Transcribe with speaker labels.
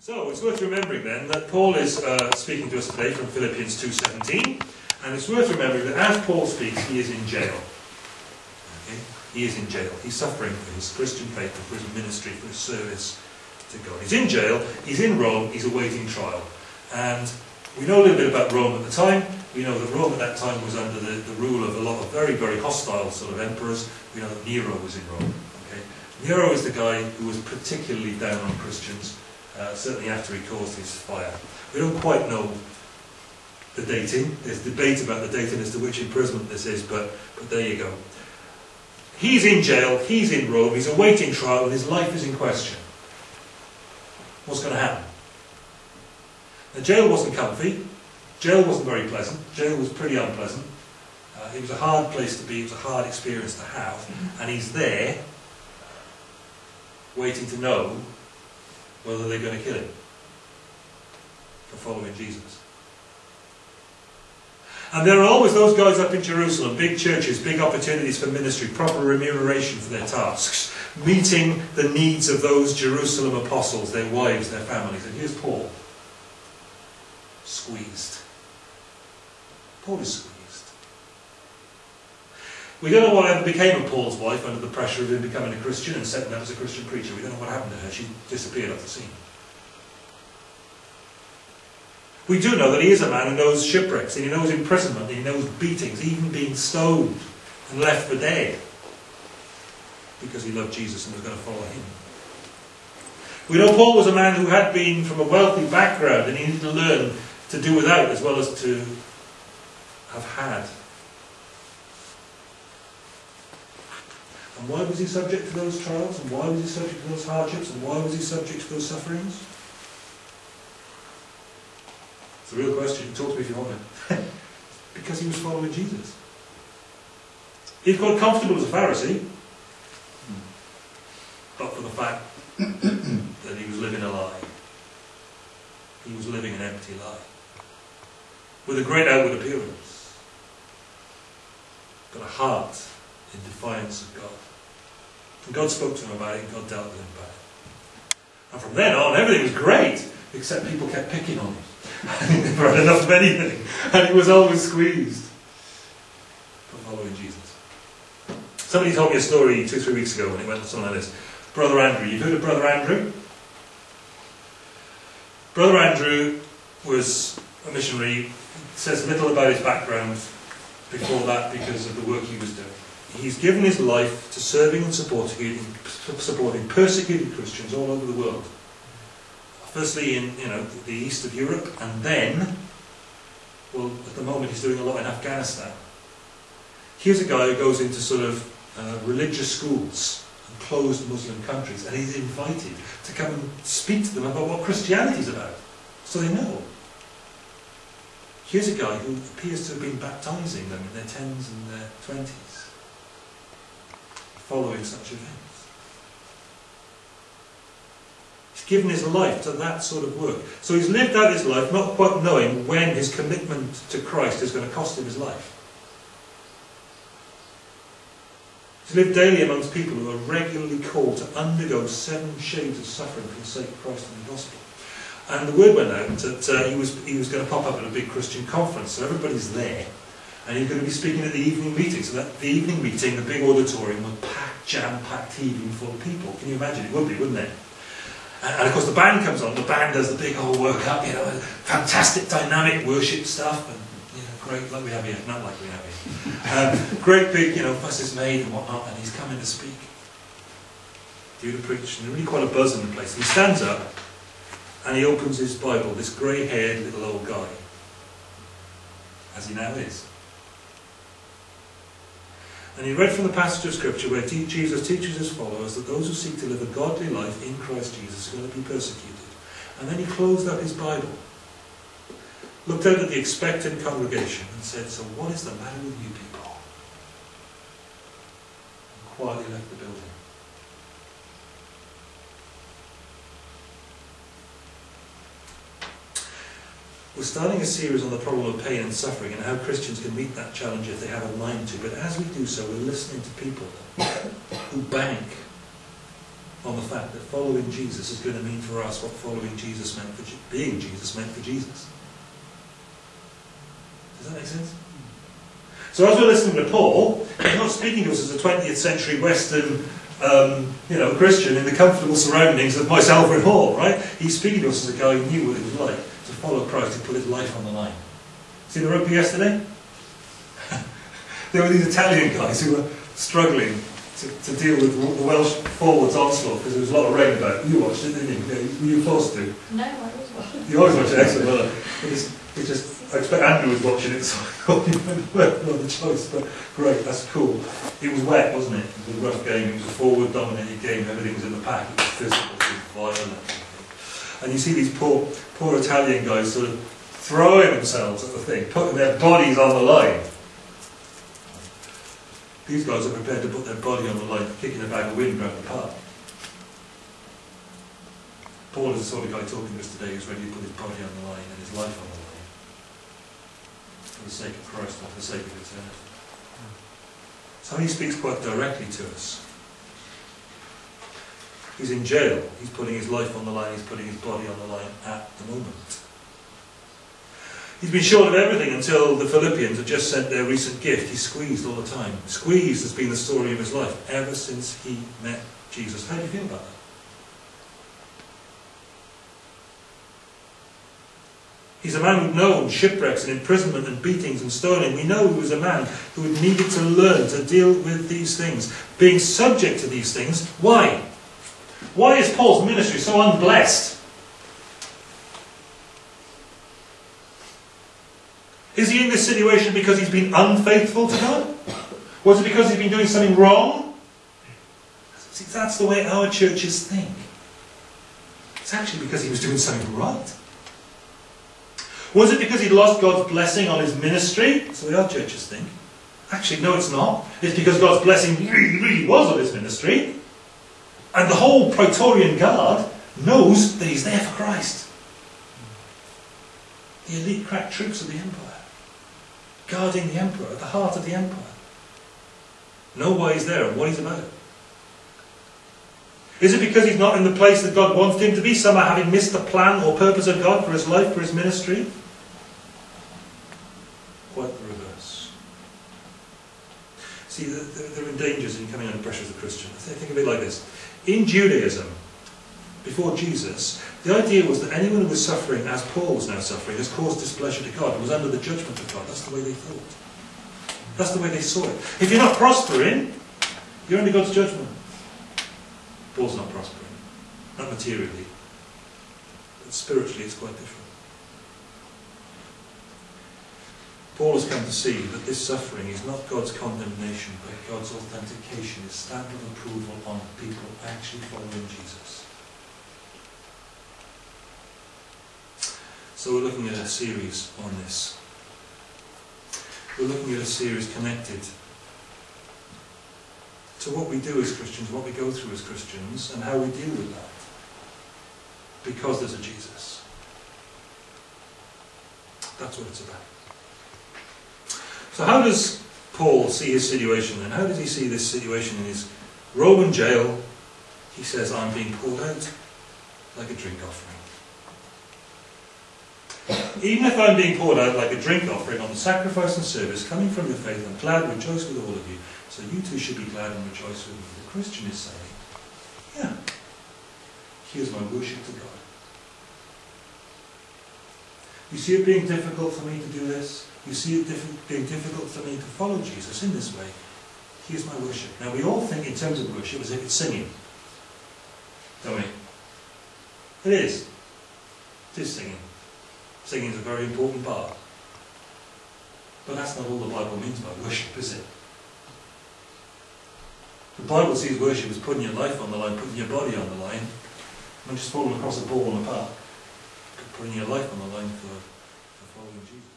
Speaker 1: So it's worth remembering then that Paul is uh, speaking to us today from Philippians 2.17 and it's worth remembering that as Paul speaks he is in jail. Okay? He is in jail. He's suffering for his Christian faith, for his ministry, for his service to God. He's in jail, he's in Rome, he's awaiting trial. And we know a little bit about Rome at the time. We know that Rome at that time was under the, the rule of a lot of very, very hostile sort of emperors. We know that Nero was in Rome. Okay? Nero is the guy who was particularly down on Christians, uh, certainly after he caused his fire. We don't quite know the dating. There's debate about the dating as to which imprisonment this is, but, but there you go. He's in jail, he's in Rome, he's awaiting trial, and his life is in question. What's going to happen? The jail wasn't comfy. Jail wasn't very pleasant. Jail was pretty unpleasant. Uh, it was a hard place to be. It was a hard experience to have. And he's there, waiting to know whether they're going to kill him for following Jesus. And there are always those guys up in Jerusalem, big churches, big opportunities for ministry, proper remuneration for their tasks, meeting the needs of those Jerusalem apostles, their wives, their families. And here's Paul squeezed. Paul is squeezed. We don't know what ever became of Paul's wife under the pressure of him becoming a Christian and setting up as a Christian preacher. We don't know what happened to her. She disappeared off the scene. We do know that he is a man who knows shipwrecks, and he knows imprisonment, and he knows beatings, even being stoned and left for dead because he loved Jesus and was going to follow him. We know Paul was a man who had been from a wealthy background and he needed to learn to do without as well as to have had. And why was he subject to those trials? And why was he subject to those hardships? And why was he subject to those sufferings? It's a real question. Talk to me if you want it. because he was following Jesus. He'd got comfortable as a Pharisee, but for the fact that he was living a lie. He was living an empty lie. With a great outward appearance, but a heart in defiance of God. And God spoke to him about it, and God dealt with him about it. And from then on, everything was great, except people kept picking on him. And he never had enough of anything. And he was always squeezed for following Jesus. Somebody told me a story two, three weeks ago when it went something like this. Brother Andrew. You've heard of Brother Andrew? Brother Andrew was a missionary. Says little about his background before that because of the work he was doing. He's given his life to serving and supporting, supporting persecuted Christians all over the world. Firstly in you know the east of Europe, and then, well, at the moment he's doing a lot in Afghanistan. Here's a guy who goes into sort of uh, religious schools and closed Muslim countries, and he's invited to come and speak to them about what Christianity is about, so they know. Here's a guy who appears to have been baptizing them in their tens and their twenties, following such events. He's given his life to that sort of work. So he's lived out his life not quite knowing when his commitment to Christ is going to cost him his life. He's lived daily amongst people who are regularly called to undergo seven shades of suffering for the sake of Christ and the gospel. And the word went out that uh, he, was, he was going to pop up at a big Christian conference, so everybody's there. And he's going to be speaking at the evening meeting. So that the evening meeting, the big auditorium, was packed, jam-packed, heaving full of people. Can you imagine? It would be, wouldn't it? And, and of course the band comes on. The band does the big old work up, you know, fantastic dynamic worship stuff, and you know, great like we have here, not like we have here. Um, great big, you know, fuss is made and whatnot, and he's coming to speak, due to preach, and really quite a buzz in the place. He stands up and he opens his Bible, this grey-haired little old guy, as he now is. And he read from the passage of Scripture where Jesus teaches his followers that those who seek to live a godly life in Christ Jesus are going to be persecuted. And then he closed up his Bible, looked out at the expectant congregation and said, So what is the matter with you people? And quietly left the building. We're starting a series on the problem of pain and suffering and how Christians can meet that challenge if they have a mind to. But as we do so, we're listening to people who bank on the fact that following Jesus is going to mean for us what following Jesus meant for being Jesus meant for Jesus. Does that make sense? So as we're listening to Paul, he's not speaking to us as a 20th century Western um, you know, Christian in the comfortable surroundings of myself Alfred Hall, right? He's speaking to us as a guy who knew what it was like follow Christ, to put his life on the line. See the rugby yesterday? there were these Italian guys who were struggling to, to deal with the Welsh forwards onslaught because there was a lot of rain about. You watched it, didn't you? Were you forced
Speaker 2: to? No, I was watching.
Speaker 1: You always watch it, excellent. Well, it just, it just, I expect Andrew was watching it, so I thought you well, the choice. But great, that's cool. It was wet, wasn't it? It was a rough game. It was a forward-dominated game. Everything was in the pack. It was physical. It was violent. And you see these poor, poor Italian guys sort of throwing themselves at the thing, putting their bodies on the line. These guys are prepared to put their body on the line, kicking a bag of wind around the park. Paul is the sort of guy talking to us today who's ready to put his body on the line and his life on the line. For the sake of Christ, not for the sake of eternity. So he speaks quite directly to us. He's in jail. He's putting his life on the line. He's putting his body on the line at the moment. He's been short of everything until the Philippians have just sent their recent gift. He's squeezed all the time. Squeezed has been the story of his life ever since he met Jesus. How do you feel about that? He's a man who'd known shipwrecks and imprisonment and beatings and stoning. We know he was a man who had needed to learn to deal with these things, being subject to these things. Why? Why is Paul's ministry so unblessed? Is he in this situation because he's been unfaithful to God? Was it because he's been doing something wrong? See, that's the way our churches think. It's actually because he was doing something right. Was it because he'd lost God's blessing on his ministry? That's the way our churches think. Actually, no, it's not. It's because God's blessing really, really was on his ministry. And the whole Praetorian Guard knows that he's there for Christ. The elite crack troops of the empire guarding the emperor, at the heart of the empire. Know why he's there and what he's about. Is it because he's not in the place that God wanted him to be, somehow having missed the plan or purpose of God for his life, for his ministry? Quite the reverse. See, there are dangers in coming under pressure as a Christian. Think of it like this. In Judaism, before Jesus, the idea was that anyone who was suffering, as Paul was now suffering, has caused displeasure to God was under the judgment of God. That's the way they thought. That's the way they saw it. If you're not prospering, you're under God's judgment. Paul's not prospering. Not materially. But spiritually it's quite different. Paul has come to see that this suffering is not God's condemnation, but God's authentication, his stamp of approval on people actually following Jesus. So we're looking at a series on this. We're looking at a series connected to what we do as Christians, what we go through as Christians, and how we deal with that. Because there's a Jesus. That's what it's about. So how does Paul see his situation and how does he see this situation in his Roman jail? He says, I'm being poured out like a drink offering. Even if I'm being poured out like a drink offering on the sacrifice and service coming from your faith, I'm glad, and rejoice with all of you. So you too should be glad and rejoice with me. The Christian is saying, yeah, here's my worship to God. You see it being difficult for me to do this? You see it diff being difficult for me to follow Jesus in this way? Here's my worship. Now we all think in terms of worship as if it's singing. Don't we? It is. It is singing. Singing is a very important part. But that's not all the Bible means by worship, is it? The Bible sees worship as putting your life on the line, putting your body on the line, not just falling across a ball in a park, putting your life on the line for, for following Jesus.